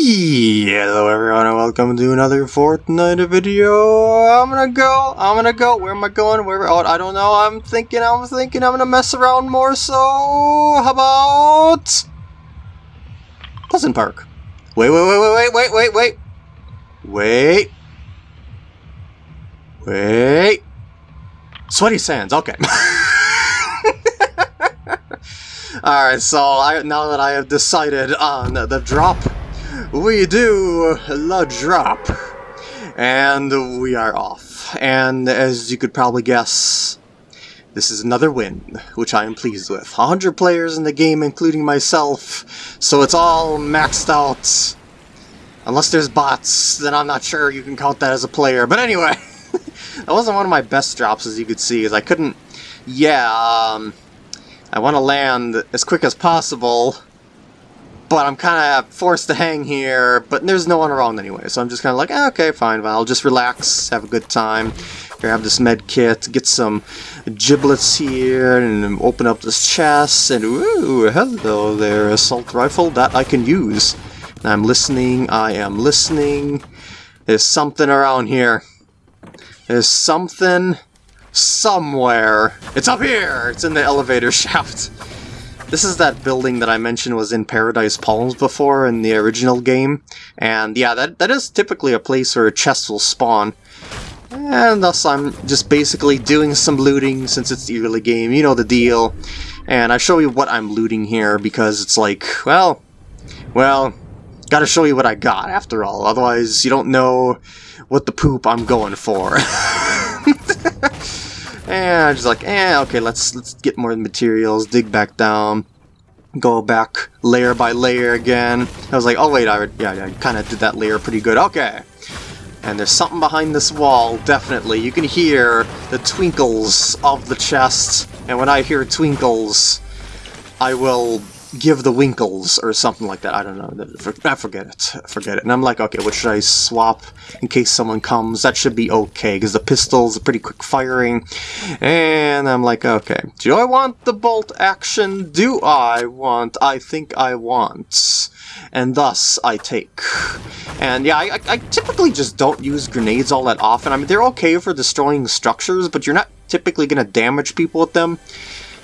Hello everyone and welcome to another Fortnite video. I'm gonna go, I'm gonna go, where am I going, where, oh, I don't know, I'm thinking, I'm thinking I'm gonna mess around more, so how about... Pleasant Park. Wait, wait, wait, wait, wait, wait, wait, wait. Wait. Sweaty Sands, okay. Alright, so I, now that I have decided on the drop we do the drop. And we are off. And as you could probably guess, this is another win, which I am pleased with. 100 players in the game, including myself, so it's all maxed out. Unless there's bots, then I'm not sure you can count that as a player. But anyway, that wasn't one of my best drops, as you could see, as I couldn't... Yeah, um, I want to land as quick as possible, but I'm kind of forced to hang here, but there's no one around anyway, so I'm just kind of like, eh, okay, fine, I'll just relax, have a good time, grab this med kit, get some giblets here, and open up this chest, and ooh, hello there, assault rifle, that I can use. I'm listening, I am listening, there's something around here. There's something somewhere. It's up here! It's in the elevator shaft. This is that building that I mentioned was in Paradise Palms before in the original game, and yeah, that, that is typically a place where chests will spawn. And thus I'm just basically doing some looting since it's the early game, you know the deal. And I show you what I'm looting here because it's like, well, well, gotta show you what I got after all, otherwise you don't know what the poop I'm going for. And I'm just like, eh, okay, let's let's get more materials, dig back down, go back layer by layer again. I was like, oh wait, I yeah, yeah, I kind of did that layer pretty good. Okay. And there's something behind this wall, definitely. You can hear the twinkles of the chest, and when I hear twinkles, I will give the winkles or something like that. I don't know. I forget it. Forget it. And I'm like, okay, what should I swap in case someone comes? That should be okay because the pistol's a pretty quick firing. And I'm like, okay, do I want the bolt action? Do I want? I think I want. And thus, I take. And yeah, I, I typically just don't use grenades all that often. I mean, they're okay for destroying structures, but you're not typically going to damage people with them.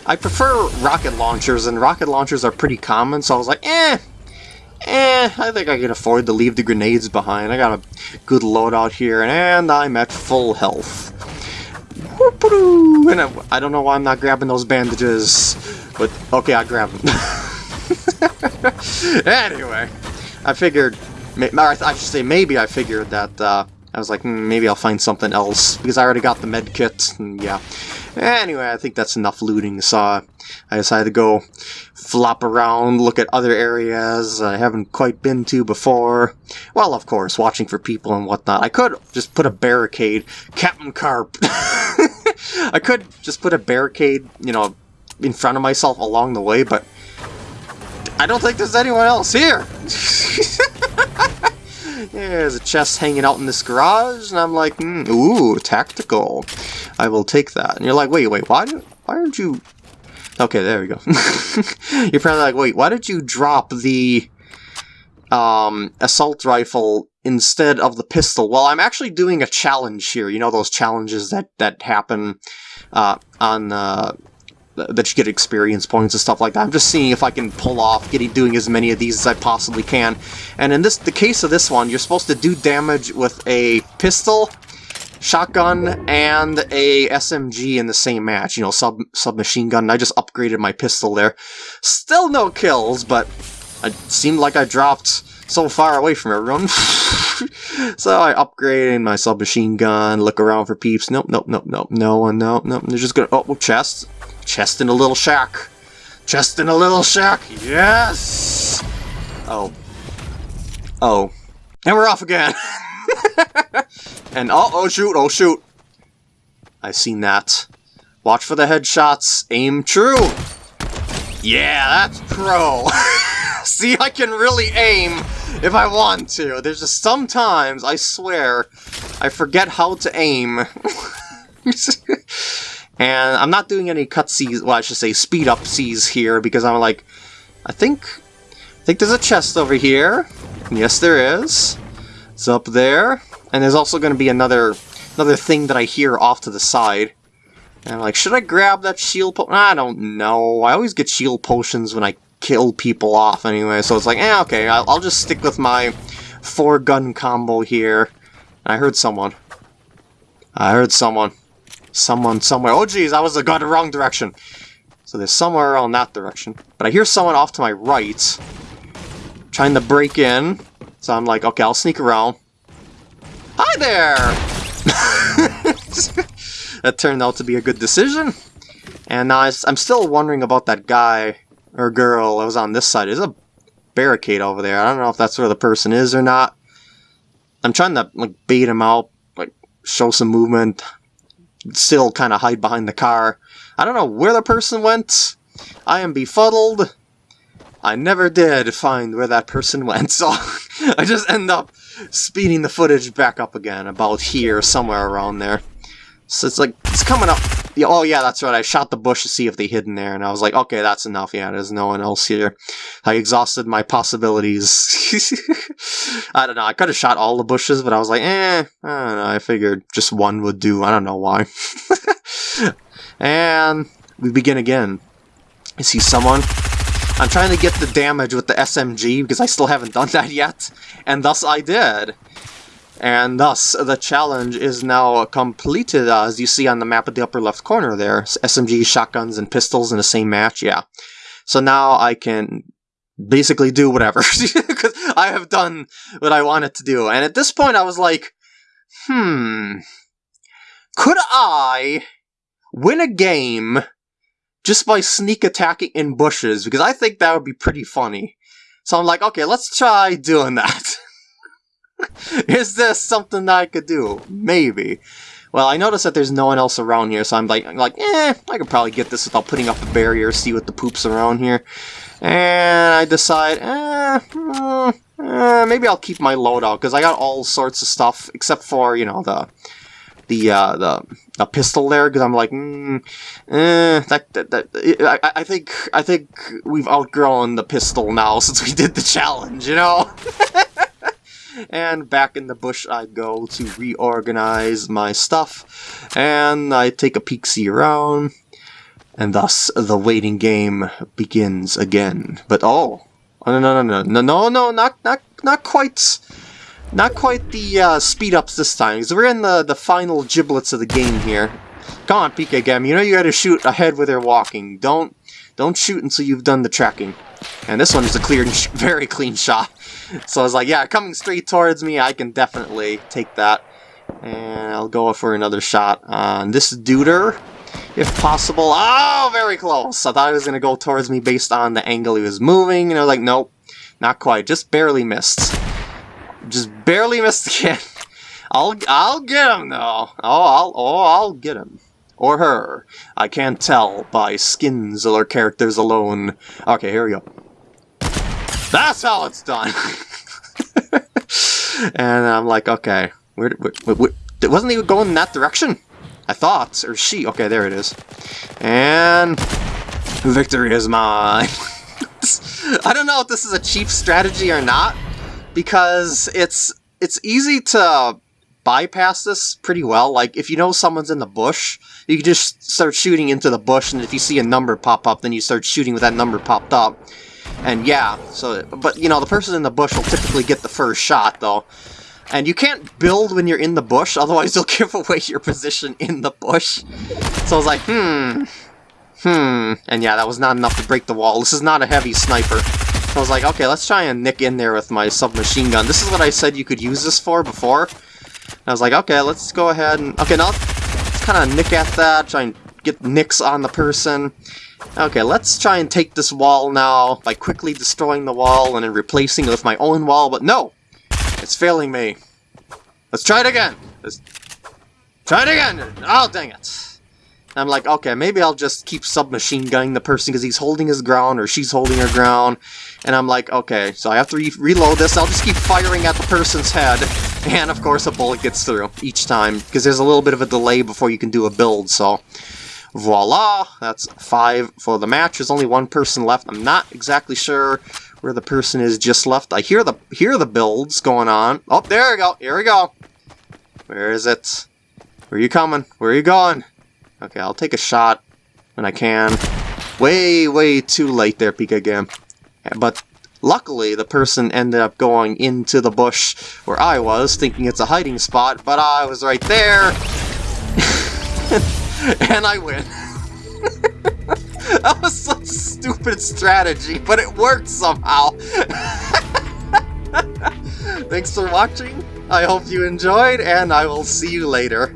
I prefer rocket launchers, and rocket launchers are pretty common, so I was like, eh, eh, I think I can afford to leave the grenades behind. I got a good loadout here, and I'm at full health. And I don't know why I'm not grabbing those bandages, but okay, I grab them. anyway, I figured, I should say maybe I figured that, uh, I was like, hmm, maybe I'll find something else, because I already got the med kit, and yeah. Anyway, I think that's enough looting, so I decided to go flop around, look at other areas I haven't quite been to before. Well, of course, watching for people and whatnot. I could just put a barricade. Captain Carp! I could just put a barricade, you know, in front of myself along the way, but I don't think there's anyone else here! There's a chest hanging out in this garage, and I'm like, mm, ooh, tactical. I will take that. And you're like, wait, wait, why, did, why aren't you... Okay, there we go. you're probably like, wait, why did you drop the um, assault rifle instead of the pistol? Well, I'm actually doing a challenge here. You know those challenges that, that happen uh, on... Uh, that you get experience points and stuff like that. I'm just seeing if I can pull off getting doing as many of these as I possibly can. And in this the case of this one, you're supposed to do damage with a pistol, shotgun, and a SMG in the same match. You know, sub submachine gun. I just upgraded my pistol there. Still no kills, but it seemed like I dropped so far away from everyone. so I upgraded my submachine gun, look around for peeps. Nope, nope, nope, nope, no one, nope, nope. They're just gonna, oh, chest. Chest in a little shack. Chest in a little shack. Yes! Oh. Oh. And we're off again. and oh, oh shoot, oh shoot. I've seen that. Watch for the headshots. Aim true. Yeah, that's pro. See, I can really aim if I want to. There's just sometimes, I swear, I forget how to aim. And I'm not doing any cutscenes, well I should say speed up seas here, because I'm like, I think, I think there's a chest over here, Yes, there is. It's up there. And there's also going to be another another thing that I hear off to the side. And I'm like, should I grab that shield? I don't know. I always get shield potions when I kill people off anyway, so it's like, eh, okay, I'll, I'll just stick with my four-gun combo here. I heard someone. I heard someone. Someone somewhere. Oh, geez, I was going the wrong direction. So there's somewhere around that direction. But I hear someone off to my right. Trying to break in. So I'm like, okay, I'll sneak around. Hi there! that turned out to be a good decision. And now I'm still wondering about that guy or girl that was on this side. There's a barricade over there. I don't know if that's where the person is or not. I'm trying to like bait him out, like show some movement, still kind of hide behind the car. I don't know where the person went. I am befuddled. I never did find where that person went, so I just end up speeding the footage back up again, about here, somewhere around there. So it's like, it's coming up. Oh yeah, that's right, I shot the bush to see if they hid in there, and I was like, okay, that's enough, yeah, there's no one else here. I exhausted my possibilities. I don't know, I could have shot all the bushes, but I was like, eh, I don't know, I figured just one would do, I don't know why. and we begin again. I see someone. I'm trying to get the damage with the SMG because I still haven't done that yet, and thus I did. And thus, the challenge is now completed, as you see on the map at the upper left corner there. SMG, shotguns, and pistols in the same match, yeah. So now I can basically do whatever, because I have done what I wanted to do. And at this point I was like, hmm, could I win a game just by sneak attacking in bushes? Because I think that would be pretty funny. So I'm like, okay, let's try doing that. Is this something that I could do? Maybe. Well, I noticed that there's no one else around here, so I'm like, I'm like, eh, I could probably get this without putting up a barrier, see what the poop's around here. And I decide, eh, uh, uh, maybe I'll keep my loadout, because I got all sorts of stuff, except for, you know, the the uh, the a pistol there because I'm like, mm, eh, that, that, that I, I think I think we've outgrown the pistol now since we did the challenge, you know. and back in the bush I go to reorganize my stuff, and I take a peek-see around, and thus the waiting game begins again. But oh, no, no, no, no, no, no, no, not, not, not quite, not quite the uh, speed ups this time, because we're in the, the final giblets of the game here. Come on, PK Gam, you know you gotta shoot ahead where they're walking. Don't, don't shoot until you've done the tracking. And this one is a clear, very clean shot. So I was like, yeah, coming straight towards me, I can definitely take that. And I'll go for another shot on this duder, if possible. Oh, very close! I thought he was going to go towards me based on the angle he was moving, and I was like, nope, not quite. Just barely missed. Just barely missed again. I'll, I'll get him, though. Oh, I'll, oh, I'll get him. Or her. I can't tell by skins or characters alone. Okay, here we go. That's how it's done! and I'm like, okay, where, where, where, wasn't he going in that direction? I thought, or she, okay, there it is. And victory is mine. I don't know if this is a cheap strategy or not, because it's it's easy to bypass this pretty well. Like, if you know someone's in the bush, you can just start shooting into the bush, and if you see a number pop up, then you start shooting with that number popped up. And yeah, so, but you know, the person in the bush will typically get the first shot, though. And you can't build when you're in the bush, otherwise you'll give away your position in the bush. So I was like, hmm, hmm. And yeah, that was not enough to break the wall. This is not a heavy sniper. So I was like, okay, let's try and nick in there with my submachine gun. This is what I said you could use this for before. And I was like, okay, let's go ahead and... Okay, now let's kind of nick at that, try and get nicks on the person. Okay, let's try and take this wall now by quickly destroying the wall and then replacing it with my own wall, but no! It's failing me. Let's try it again! Let's try it again! Oh, dang it! I'm like, okay, maybe I'll just keep submachine gunning the person because he's holding his ground or she's holding her ground. And I'm like, okay, so I have to re reload this. I'll just keep firing at the person's head. And, of course, a bullet gets through each time because there's a little bit of a delay before you can do a build, so... Voila! That's five for the match. There's only one person left. I'm not exactly sure where the person is just left. I hear the hear the builds going on. Oh, there we go. Here we go. Where is it? Where are you coming? Where are you going? Okay, I'll take a shot when I can. Way, way too late there, Pika Game. But luckily, the person ended up going into the bush where I was, thinking it's a hiding spot, but I was right there. and I win. that was such stupid strategy, but it worked somehow. Thanks for watching. I hope you enjoyed, and I will see you later.